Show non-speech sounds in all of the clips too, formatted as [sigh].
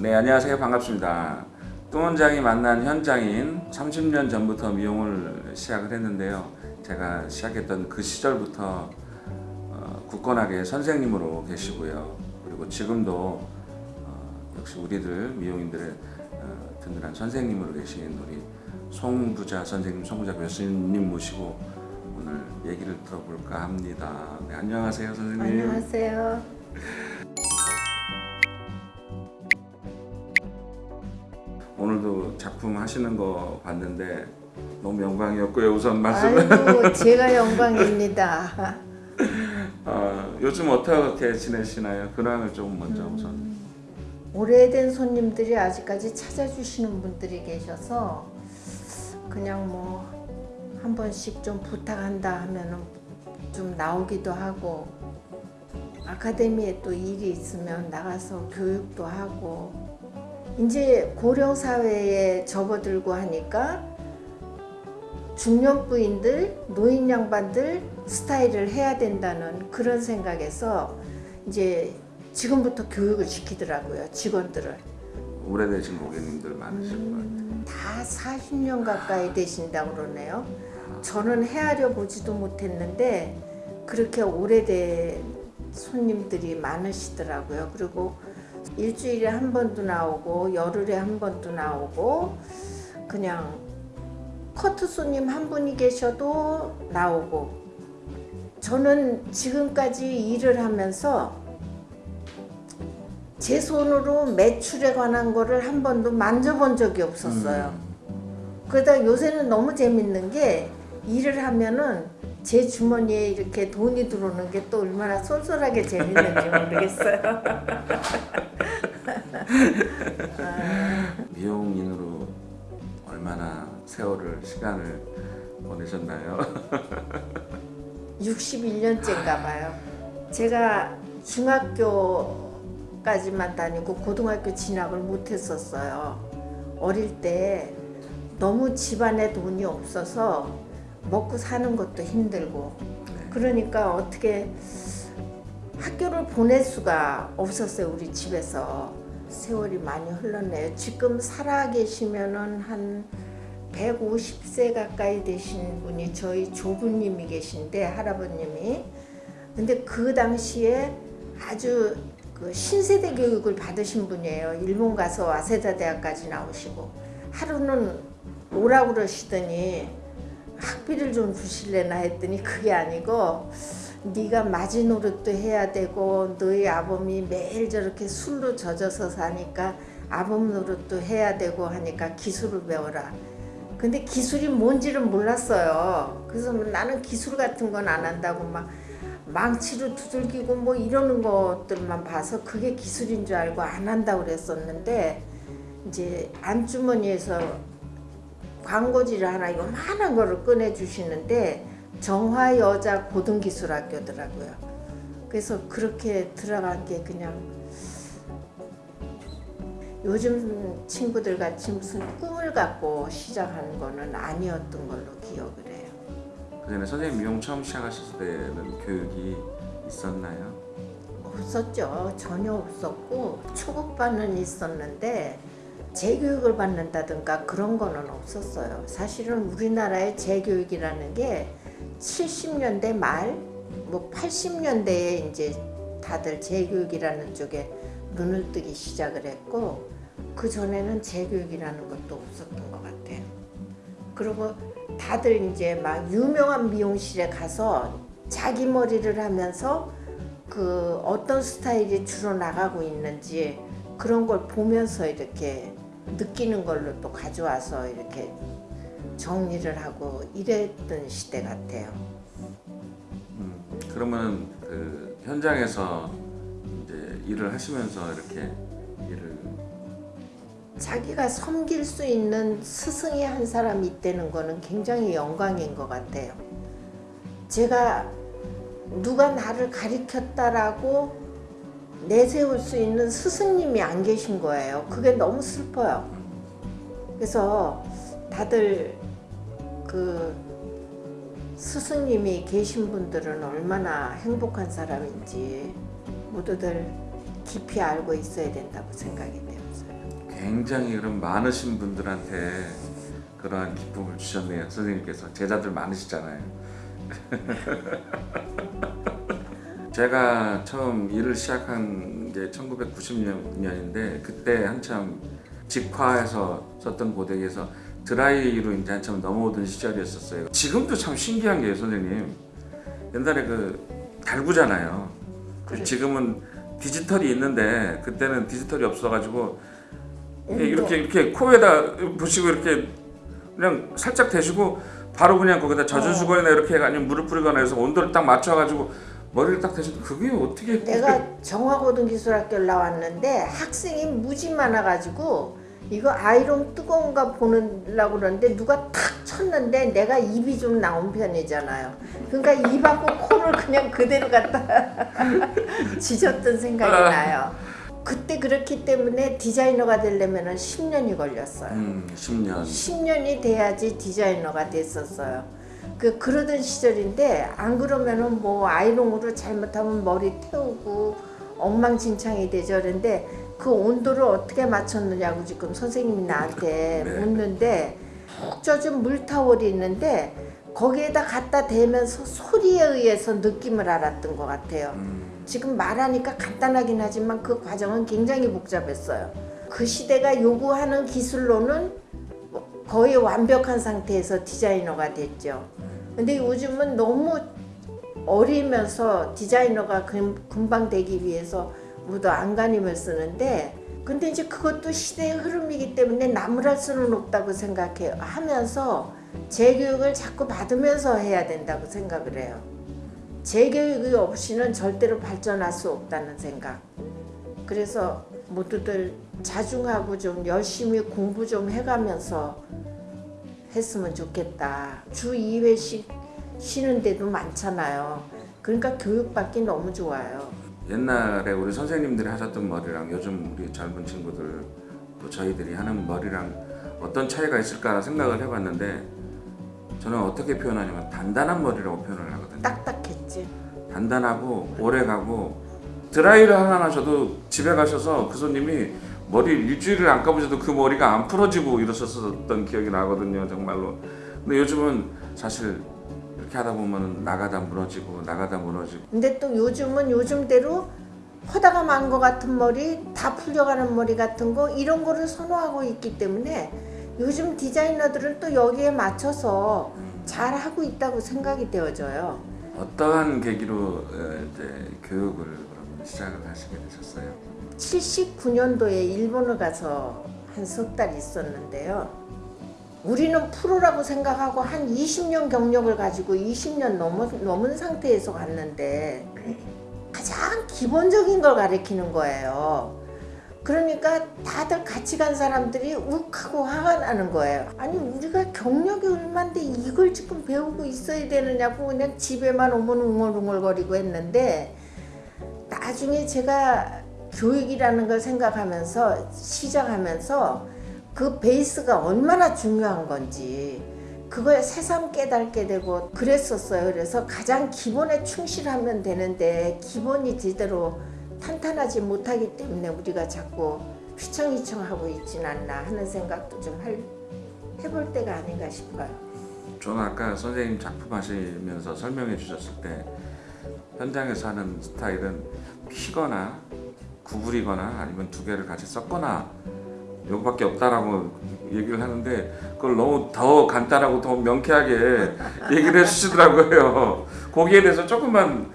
네 안녕하세요. 반갑습니다. 뚱원장이 만난 현장인 30년 전부터 미용을 시작을 했는데요. 제가 시작했던 그 시절부터 어, 굳건하게 선생님으로 계시고요. 그리고 지금도 어, 역시 우리들 미용인들의 어, 든든한 선생님으로 계신 우리 송부자 선생님 송부자 교수님 모시고 오늘 얘기를 들어볼까 합니다. 네, 안녕하세요 선생님. 안녕하세요. 오늘도 작품 하시는 거 봤는데 너무 영광이었고요. 우선 말씀을 아이고 제가 영광입니다. 어, [laughs] 요즘 어떻게 지내시나요? 근황을 좀 먼저 음. 우선. 오래된 손님들이 아직까지 찾아주시는 분들이 계셔서 그냥 뭐 한 번씩 좀 부탁한다 하면은 좀 나오기도 하고 아카데미에 또 일이 있으면 나가서 교육도 하고 이제 고령 사회에 접어들고 하니까 중년 부인들, 노인 양반들 스타일을 해야 된다는 그런 생각에서 이제 지금부터 교육을 시키더라고요 직원들을. 오래되신 고객님들 많으실 것 같아요. 다 40년 가까이 되신다고 그러네요. 저는 헤아려 보지도 못했는데 그렇게 오래된 손님들이 많으시더라고요. 그리고 일주일에 한 번도 나오고 열흘에 한 번도 나오고 그냥 커트 손님 한 분이 계셔도 나오고 저는 지금까지 일을 하면서 제 손으로 매출에 관한 거를 한 번도 만져본 적이 없었어요. 그러다 요새는 너무 재밌는 게 일을 하면은 제 주머니에 이렇게 돈이 들어오는 게 또 얼마나 쏠쏠하게 재밌는지 모르겠어요. [laughs] 미용인으로 얼마나 세월을 시간을 보내셨나요? [laughs] 61년째인가 봐요. 제가 중학교까지만 다니고 고등학교 진학을 못했었어요. 어릴 때 너무 집안에 돈이 없어서 먹고 사는 것도 힘들고. 그러니까 어떻게 학교를 보낼 수가 없었어요 우리 집에서. 세월이 많이 흘렀네요. 지금 살아 계시면은 한 150세 가까이 되신 분이 저희 조부님이 계신데 할아버님이. 근데 그 당시에 아주 그 신세대 교육을 받으신 분이에요. 일본 가서 와세다 대학까지 나오시고. 하루는 오라고 그러시더니 학비를 좀 주실래나 했더니 그게 아니고 네가 마지노릇도 해야 되고 너희 아범이 매일 저렇게 술로 젖어서 사니까 아범 노릇도 해야 되고 하니까 기술을 배워라. 근데 기술이 뭔지를 몰랐어요. 그래서 나는 기술 같은 건 안 한다고 막 망치로 두들기고 뭐 이러는 것들만 봐서 그게 기술인 줄 알고 안 한다고 그랬었는데 이제 안주머니에서 광고지를 하나 요만한 거를 꺼내 주시는데 정화여자 고등기술학교더라고요. 그래서 그렇게 들어간 게 그냥 요즘 친구들 같이 무슨 꿈을 갖고 시작하는 거는 아니었던 걸로 기억을 해요. 그 전에 선생님 미용 처음 시작하셨을 때는 교육이 있었나요? 없었죠. 전혀 없었고 초급반은 있었는데 재교육을 받는다든가 그런 거는 없었어요. 사실은 우리나라의 재교육이라는 게 70년대 말, 뭐 80년대에 이제 다들 재교육이라는 쪽에 눈을 뜨기 시작을 했고 그 전에는 재교육이라는 것도 없었던 것 같아요. 그리고 다들 이제 막 유명한 미용실에 가서 자기 머리를 하면서 그 어떤 스타일이 주로 나가고 있는지 그런 걸 보면서 이렇게 느끼는 걸로 또 가져와서 이렇게 정리를 하고 이랬던 시대 같아요. 음, 그러면 그 현장에서 이제 일을 하시면서 이렇게 일을 자기가 섬길 수 있는 스승이 한 사람이 있다는 거는 굉장히 영광인 것 같아요. 제가 누가 나를 가리켰다라고 내세울 수 있는 스승님이 안 계신 거예요. 그게 너무 슬퍼요. 그래서 다들 그 스승님이 계신 분들은 얼마나 행복한 사람인지 모두들 깊이 알고 있어야 된다고 생각이 되었어요. 굉장히 그런 많으신 분들한테 그러한 기쁨을 주셨네요 선생님께서 제자들 많으시잖아요. [laughs] 제가 처음 일을 시작한 게 1990년인데 그때 한참 직화에서 썼던 고데기에서 드라이로 이제 한참 넘어오던 시절이었었어요. 지금도 참 신기한 게 선생님 옛날에 그 달구잖아요. 그렇죠. 지금은 디지털이 있는데 그때는 디지털이 없어가지고 온도. 이렇게 이렇게 코에다 부시고 이렇게 그냥 살짝 대시고 바로 그냥 거기다 젖은 어. 수건이나 이렇게 아니면 물을 뿌리거나 해서 온도를 딱 맞춰가지고 머리를 딱 대시고 그게 어떻게 내가 정화고등기술학교를 나왔는데 학생이 무지 많아가지고 이거 아이롱 뜨거운가 보려고 그러는데 누가 탁 쳤는데 내가 입이 좀 나온 편이잖아요. 그러니까 입하고 코를 그냥 그대로 갖다 [laughs] 지졌던 생각이 아. 나요. 그때 그렇기 때문에 디자이너가 되려면 10년이 걸렸어요. 음 10년 10년이 돼야지 디자이너가 됐었어요. 그 그러던 시절인데 안 그러면은 뭐 아이롱으로 잘못하면 머리 태우고 엉망진창이 되죠. 그런데 그 온도를 어떻게 맞췄느냐고 지금 선생님이 나한테 네. 묻는데 푹 젖은 물타월이 있는데 거기에다 갖다 대면서 소리에 의해서 느낌을 알았던 것 같아요. 음, 지금 말하니까 간단하긴 하지만 그 과정은 굉장히 복잡했어요. 그 시대가 요구하는 기술로는 뭐 거의 완벽한 상태에서 디자이너가 됐죠. 근데 요즘은 너무 어리면서 디자이너가 금, 금방 되기 위해서 모두 안간힘을 쓰는데 근데 이제 그것도 시대의 흐름이기 때문에 나무랄 수는 없다고 생각해요. 하면서 재교육을 자꾸 받으면서 해야 된다고 생각을 해요. 재교육이 없이는 절대로 발전할 수 없다는 생각. 그래서 모두들 자중하고 좀 열심히 공부 좀 해가면서 했으면 좋겠다. 주 2회씩 쉬는 데도 많잖아요. 그러니까 교육받기 너무 좋아요. 옛날에 우리 선생님들이 하셨던 머리랑 요즘 우리 젊은 친구들 또 저희들이 하는 머리랑 어떤 차이가 있을까 생각을 해봤는데 저는 어떻게 표현하냐면 단단한 머리라고 표현을 하거든요. 딱딱했지. 단단하고 오래가고 드라이를 하나 하셔도 집에 가셔서 그 손님이 머리 일주일을 안 감으셔도 그 머리가 안 풀어지고 이러셨었던 기억이 나거든요 정말로 근데 요즘은 사실 이렇게 하다 보면 나가다 무너지고 나가다 무너지고 근데 또 요즘은 요즘대로 허다가 만 것 같은 머리, 다 풀려가는 머리 같은 거 이런 거를 선호하고 있기 때문에 요즘 디자이너들은 또 여기에 맞춰서 잘 하고 있다고 생각이 되어져요. 어떠한 계기로 어, 이제 교육을 시작을 하시게 되셨어요? 79년도에 일본을 가서 한 석 달 있었는데요. 우리는 프로라고 생각하고 한 20년 경력을 가지고 20년 넘은, 넘은 상태에서 갔는데 가장 기본적인 걸 가르치는 거예요. 그러니까 다들 같이 간 사람들이 욱하고 화가 나는 거예요. 아니 우리가 경력이 얼만데 이걸 지금 배우고 있어야 되느냐고 그냥 집에만 오면 웅얼웅얼거리고 했는데 나중에 제가 교육이라는 걸 생각하면서 시작하면서 그 베이스가 얼마나 중요한 건지 그걸 새삼 깨닫게 되고 그랬었어요. 그래서 가장 기본에 충실하면 되는데 기본이 제대로 탄탄하지 못하기 때문에 우리가 자꾸 휘청휘청하고 있진 않나 하는 생각도 좀 할, 해볼 때가 아닌가 싶어요. 저는 아까 선생님 작품 하시면서 설명해 주셨을 때 현장에서 하는 스타일은 피거나 구부리거나 아니면 두 개를 같이 섞거나 요거밖에 없다라고 얘기를 하는데 그걸 너무 더 간단하고 더 명쾌하게 [laughs] 얘기를 해주시더라고요. 거기에 대해서 조금만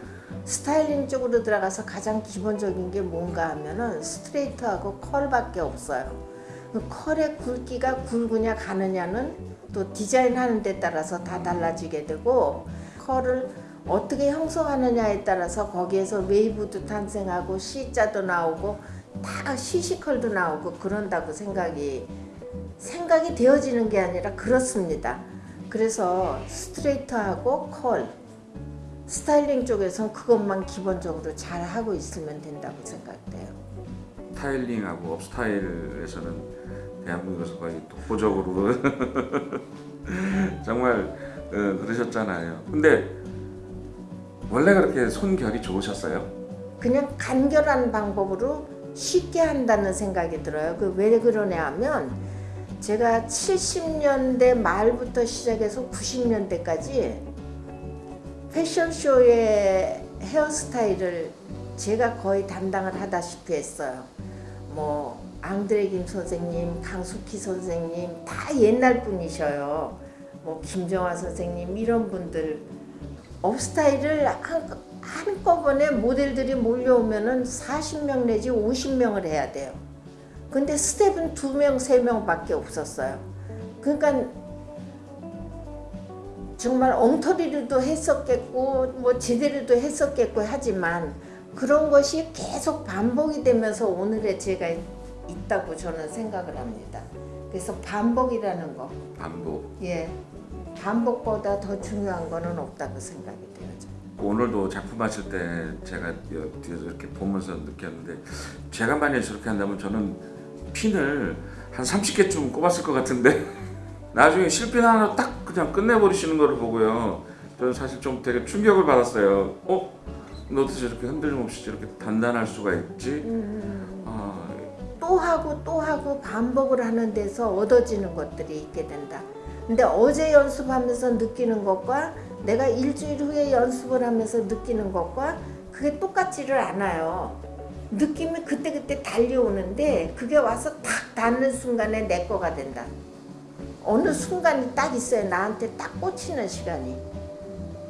스타일링 쪽으로 들어가서 가장 기본적인 게 뭔가 하면은 스트레이트하고 컬밖에 없어요. 그 컬의 굵기가 굵으냐 가느냐는 또 디자인하는 데 따라서 다 달라지게 되고 컬을 어떻게 형성하느냐에 따라서 거기에서 웨이브도 탄생하고 C자도 나오고 다 CC컬도 나오고 그런다고 생각이 생각이 되어지는 게 아니라 그렇습니다. 그래서 스트레이트하고 컬 스타일링 쪽에선 그것만 기본적으로 잘 하고 있으면 된다고 생각돼요. styling하고 업스타일에서는 대한민국에서 거의 독보적으로 [laughs] 정말 어, 그러셨잖아요. 근데 원래 그렇게 손결이 좋으셨어요? 그냥 간결한 방법으로 쉽게 한다는 생각이 들어요. 그 왜 그러냐 하면 제가 70년대 말부터 시작해서 90년대까지 패션쇼의 헤어스타일을 제가 거의 담당을 하다시피 했어요. 뭐 앙드레 김 선생님, 강숙희 선생님 다 옛날 분이셔요. 뭐 김정화 선생님 이런 분들 업스타일을 한, 한꺼번에 모델들이 몰려오면은 40명 내지 50명을 해야 돼요. 근데 스텝은 2명, 3명 밖에 없었어요. 그러니까 정말 엉터리로도 했었겠고 뭐 제대로도 했었겠고 하지만 그런 것이 계속 반복이 되면서 오늘의 제가 있다고 저는 생각을 합니다. 그래서 반복이라는 거, 반복. 예, 반복보다 더 중요한 거는 없다고 생각이. 저는. 오늘도 작품 하실 때 제가 여- 뒤에서 이렇게 보면서 느꼈는데 제가 만약에 저렇게 한다면 저는 핀을 한 30개쯤 꼽았을 것 같은데 [laughs] 나중에 실핀 하나 딱 그냥 끝내버리시는 거를 보고요 저는 사실 좀 되게 충격을 받았어요 어? 너 어떻게 저렇게 흔들림 없이 저렇게 단단할 수가 있지? 아, 또 하고 또 하고 반복을 하는 데서 얻어지는 것들이 있게 된다. 근데 어제 연습하면서 느끼는 것과 내가 일주일 후에 연습을 하면서 느끼는 것과 그게 똑같지를 않아요. 느낌이 그때그때 달려오는데 그게 와서 탁 닿는 순간에 내 거가 된다. 어느 순간이 딱 있어요. 나한테 딱 꽂히는 시간이.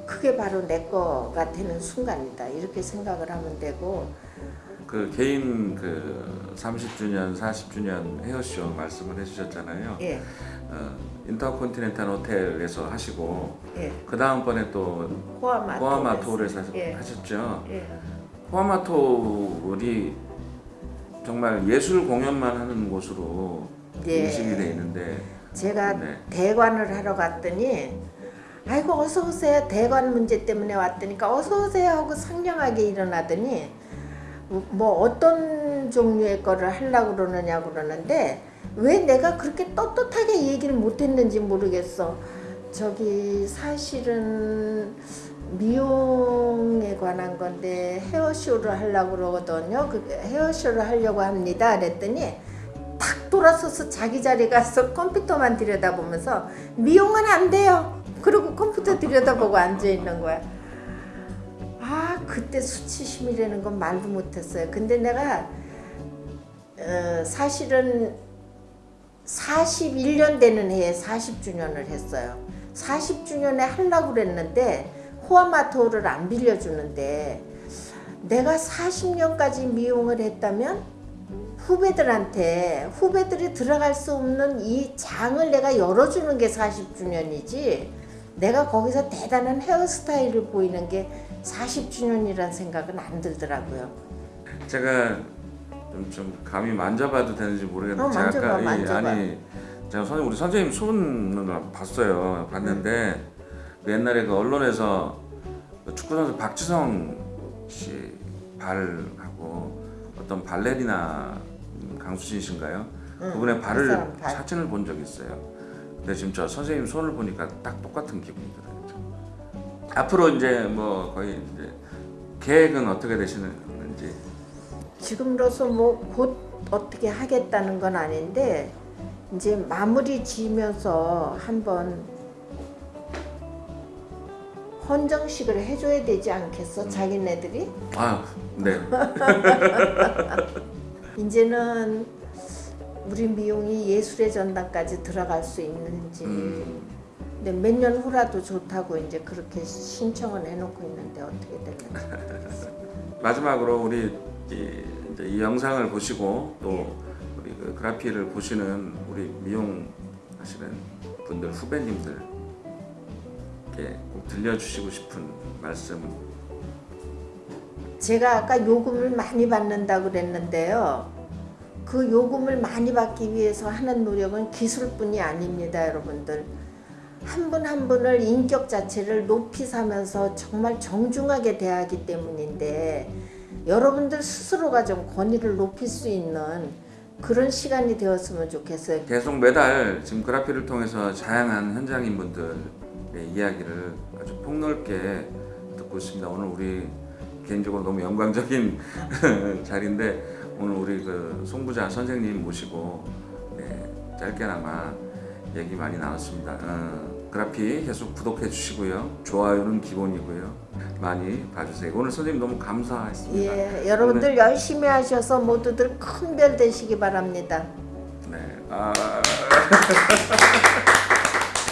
그게 바로 내 거가 되는 순간이다. 이렇게 생각을 하면 되고 그 개인 그 30주년, 40주년 헤어쇼 말씀을 해주셨잖아요 예, 어, 인터컨티넨탈 호텔에서 하시고 예. 그 다음번에 또 호아마 호아마 토레스. 토를 사- 예. 하셨죠. 예. 호아마 토를 정말 예술 공연만 하는 곳으로 예. 인식이 돼 있는데 제가 네. 대관을 하러 갔더니 아이고 어서 오세요 대관 문제 때문에 왔더니까 어서 오세요 하고 상냥하게 일어나더니 뭐 어떤 종류의 거를 하려고 그러느냐 그러는데 왜 내가 그렇게 떳떳하게 얘기를 못했는지 모르겠어 저기 사실은 미용에 관한 건데 헤어쇼를 하려고 그러거든요 그 헤어쇼를 하려고 합니다 그랬더니 탁 돌아서서 자기 자리 가서 컴퓨터만 들여다보면서 미용은 안 돼요. 그리고 컴퓨터 들여다보고 앉아 있는 거야. 아 그때 수치심이라는 건 말도 못했어요. 근데 내가 어, 사실은 41년 되는 해에 40주년을 했어요. 40주년에 하려고 그랬는데 호아마토를 안 빌려주는데 내가 40년까지 미용을 했다면 후배들한테 후배들이 들어갈 수 없는 이 장을 내가 열어주는 게 40주년이지 내가 거기서 대단한 헤어스타일을 보이는 게 40주년이란 생각은 안 들더라고요. 제가 좀, 좀 감히 만져봐도 되는지 모르겠는데 어, 제가 만져봐, 아까 이- 만져봐. 아니 제가 선생님 우리 선생님 손을 봤어요 봤는데 그 옛날에 그 언론에서 그 축구 선수 박지성 씨 발하고 어떤 발레리나 음, 강수진 씨인가요? 응, 그분의 그 발을 발. 사진을 본 적이 있어요. 근데 지금 저 선생님 손을 보니까 딱 똑같은 기분이 들어요. 앞으로 이제 뭐 거의 이제 계획은 어떻게 되시는지 지금으로서 뭐 곧 어떻게 하겠다는 건 아닌데 이제 마무리 지으면서 한번 헌정식을 해줘야 되지 않겠어 자기네들이? 아 네. [laughs] 이제는 우리 미용이 예술의 전당까지 들어갈 수 있는지 음. 근데 몇 년 후라도 좋다고 이제 그렇게 신청을 해놓고 있는데 어떻게 될지 [laughs] 마지막으로 우리 이, 이 영상을 보시고 또 예. 우리 그 그라피를 보시는 우리 미용 하시는 분들 후배님들께 꼭 들려주시고 싶은 말씀 제가 아까 요금을 많이 받는다고 그랬는데요 그 요금을 많이 받기 위해서 하는 노력은 기술뿐이 아닙니다 여러분들 한 분한 분을 인격 자체를 높이 사면서 정말 정중하게 대하기 때문인데 여러분들 스스로가 좀 권위를 높일 수 있는 그런 시간이 되었으면 좋겠어요. 계속 매달 지금 그라피를 통해서 다양한 현장인 분들의 이야기를 아주 폭넓게 듣고 있습니다. 오늘 우리 개인적으로 너무 영광적인 [laughs] 자리인데 오늘 우리 그 송부자 선생님 모시고 네, 짧게나마 얘기 많이 나눴습니다. 어, 그래피 계속 구독해 주시고요. 좋아요는 기본이고요. 많이 봐주세요. 오늘 선생님 너무 감사했습니다. 예, 여러분들 열심히 하셔서 모두들 큰 별 되시기 바랍니다. 네. 아... [laughs]